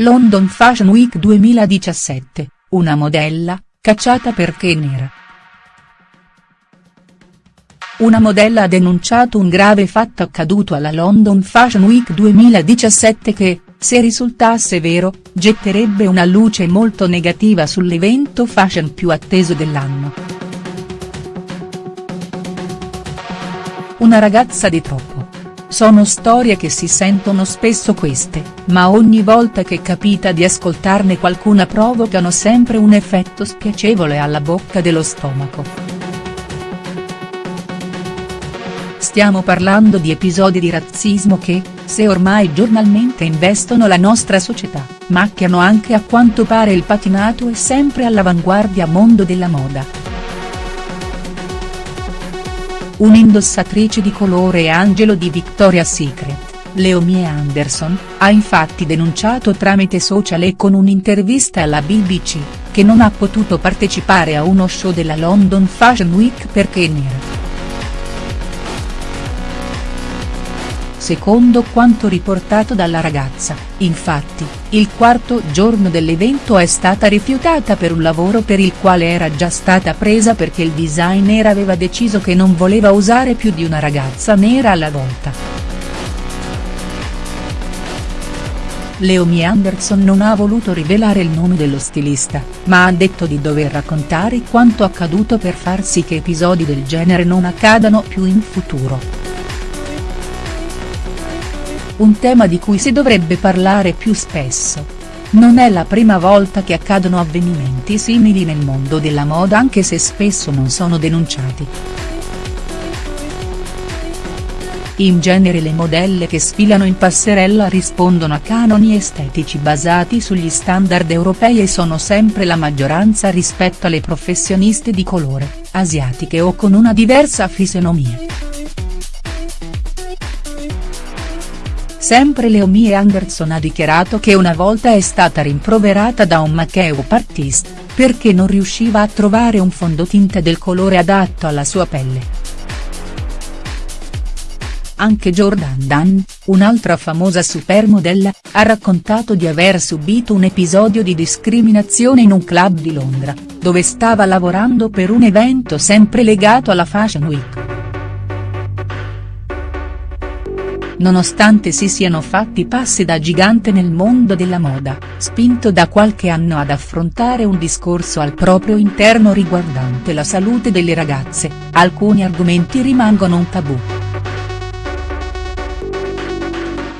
London Fashion Week 2017, una modella, cacciata perché nera. Una modella ha denunciato un grave fatto accaduto alla London Fashion Week 2017 che, se risultasse vero, getterebbe una luce molto negativa sull'evento fashion più atteso dell'anno. Una ragazza di troppo. Sono storie che si sentono spesso queste, ma ogni volta che capita di ascoltarne qualcuna provocano sempre un effetto spiacevole alla bocca dello stomaco. Stiamo parlando di episodi di razzismo che, se ormai giornalmente investono la nostra società, macchiano anche a quanto pare il patinato e sempre all'avanguardia mondo della moda. Un'indossatrice di colore e angelo di Victoria's Secret, Leomie Anderson, ha infatti denunciato tramite social e con un'intervista alla BBC, che non ha potuto partecipare a uno show della London Fashion Week perché nera. Secondo quanto riportato dalla ragazza, infatti, il quarto giorno dell'evento è stata rifiutata per un lavoro per il quale era già stata presa perché il designer aveva deciso che non voleva usare più di una ragazza nera alla volta. Leomi Anderson non ha voluto rivelare il nome dello stilista, ma ha detto di dover raccontare quanto accaduto per far sì che episodi del genere non accadano più in futuro un tema di cui si dovrebbe parlare più spesso. Non è la prima volta che accadono avvenimenti simili nel mondo della moda anche se spesso non sono denunciati. In genere le modelle che sfilano in passerella rispondono a canoni estetici basati sugli standard europei e sono sempre la maggioranza rispetto alle professioniste di colore, asiatiche o con una diversa fisionomia. Sempre Leomie Anderson ha dichiarato che una volta è stata rimproverata da un make-up perché non riusciva a trovare un fondotinta del colore adatto alla sua pelle. Anche Jordan Dunn, un'altra famosa supermodella, ha raccontato di aver subito un episodio di discriminazione in un club di Londra, dove stava lavorando per un evento sempre legato alla Fashion Week. Nonostante si siano fatti passi da gigante nel mondo della moda, spinto da qualche anno ad affrontare un discorso al proprio interno riguardante la salute delle ragazze, alcuni argomenti rimangono un tabù.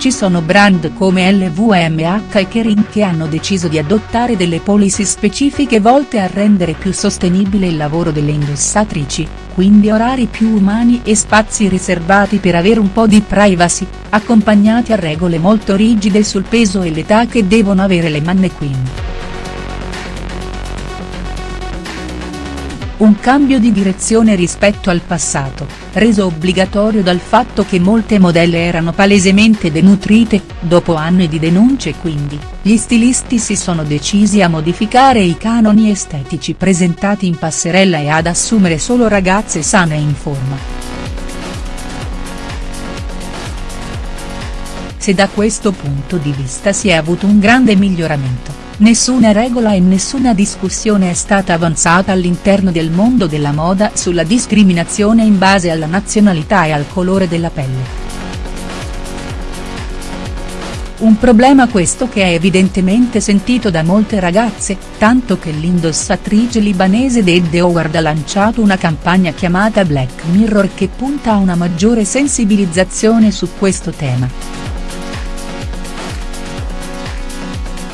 Ci sono brand come LVMH e Kering che hanno deciso di adottare delle policy specifiche volte a rendere più sostenibile il lavoro delle indossatrici, quindi orari più umani e spazi riservati per avere un po' di privacy, accompagnati a regole molto rigide sul peso e l'età che devono avere le mannequin. Un cambio di direzione rispetto al passato, reso obbligatorio dal fatto che molte modelle erano palesemente denutrite, dopo anni di denunce quindi, gli stilisti si sono decisi a modificare i canoni estetici presentati in passerella e ad assumere solo ragazze sane e in forma. Se da questo punto di vista si è avuto un grande miglioramento Nessuna regola e nessuna discussione è stata avanzata all'interno del mondo della moda sulla discriminazione in base alla nazionalità e al colore della pelle. Un problema questo che è evidentemente sentito da molte ragazze, tanto che l'indossatrice libanese Dedde Howard ha lanciato una campagna chiamata Black Mirror che punta a una maggiore sensibilizzazione su questo tema.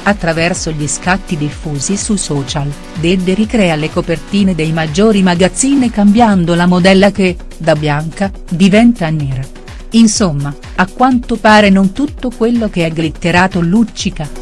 Attraverso gli scatti diffusi su social, Dedde ricrea le copertine dei maggiori magazzini cambiando la modella che, da bianca, diventa nera. Insomma, a quanto pare non tutto quello che è glitterato luccica.